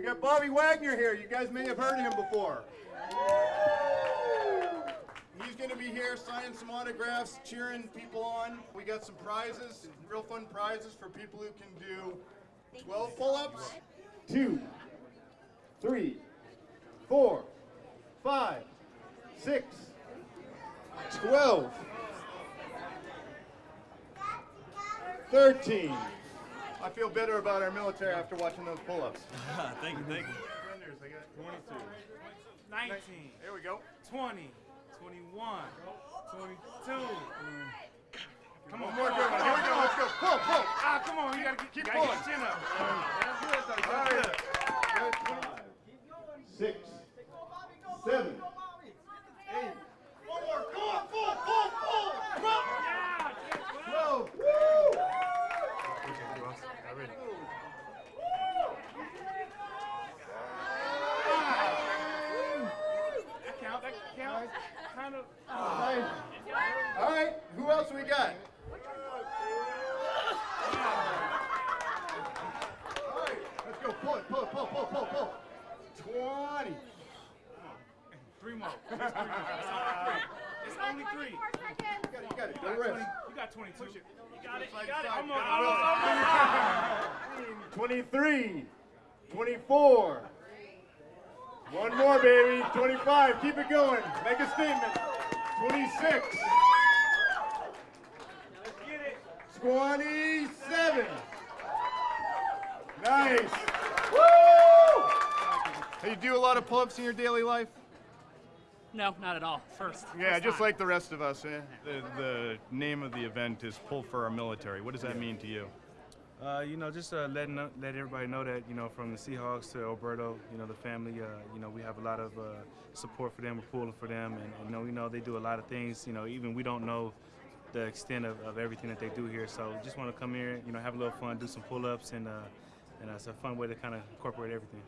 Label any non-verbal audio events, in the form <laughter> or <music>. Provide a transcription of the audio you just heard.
We got Bobby Wagner here. You guys may have heard him before. He's going to be here signing some autographs, cheering people on. We got some prizes, real fun prizes for people who can do 12 pull-ups. Two, three, four, five, six, 12, 13. I feel better about our military after watching those pull-ups. <laughs> thank you, thank you. Surrenders, I got 22. 19, There we go. 20, 21, 22. Come on, more come good one. Here we go. Let's go. Pull, pull. Ah, come on, you gotta get, Keep gotta pulling. get your chin up. All right. Six, seven, eight. One more. Go on, pull, pull, pull. Come on. Twelve. Woo! That count, that. Kind of. Uh, All right. All right. Who else we got? All right. Let's go. Pull it. Pull it. Pull. Pull. Pull. Pull. Twenty. Three more. Three more. It's only three. You got it. You got it. You Go rest. You got 22. You got it. You got it. aside. Almost. Gotta will Almost. it. Almost. 23, 24. One more, baby. 25. Keep it going. Make a statement. 26. Let's get it. 27. Nice. Woo! Hey, you do a lot of pull-ups in your daily life? No, not at all. First. Yeah, first just time. like the rest of us. Eh? The, the name of the event is Pull for Our Military. What does that mean to you? Uh, you know, just uh, letting let everybody know that you know from the Seahawks to Alberto, you know the family. Uh, you know we have a lot of uh, support for them. We're pulling for them, and, you know we know they do a lot of things. You know even we don't know the extent of, of everything that they do here. So just want to come here, you know, have a little fun, do some pull-ups, and uh, and it's a fun way to kind of incorporate everything.